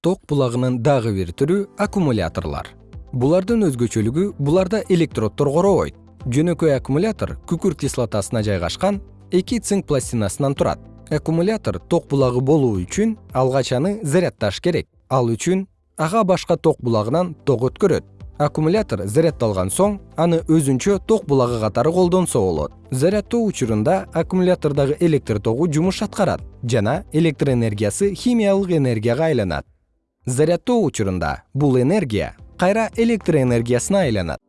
ток булагынын дагы бир түрү аккумуляторлор. Булардын өзгөчөлүгү буларда электроддор коробойт жөнөкөй аккумулятор күкүрт кислотасына жайгашкан эки цинк пластинасынан турат. Аккумулятор ток булагы болуу үчүн алгач аны заряддаш керек. Ал үчүн ага башка ток булагынан ток өткөрөт. Аккумулятор заряддалган соң аны өзүнчө ток булагы катары колдонсо болот. Заряддоо учурунда аккумулятордогу электр тогу жумуш аткарат жана электр энергиясы химиялык энергияга айланат заряддоо учурунда бул энергия кайра электр энергиясына айланат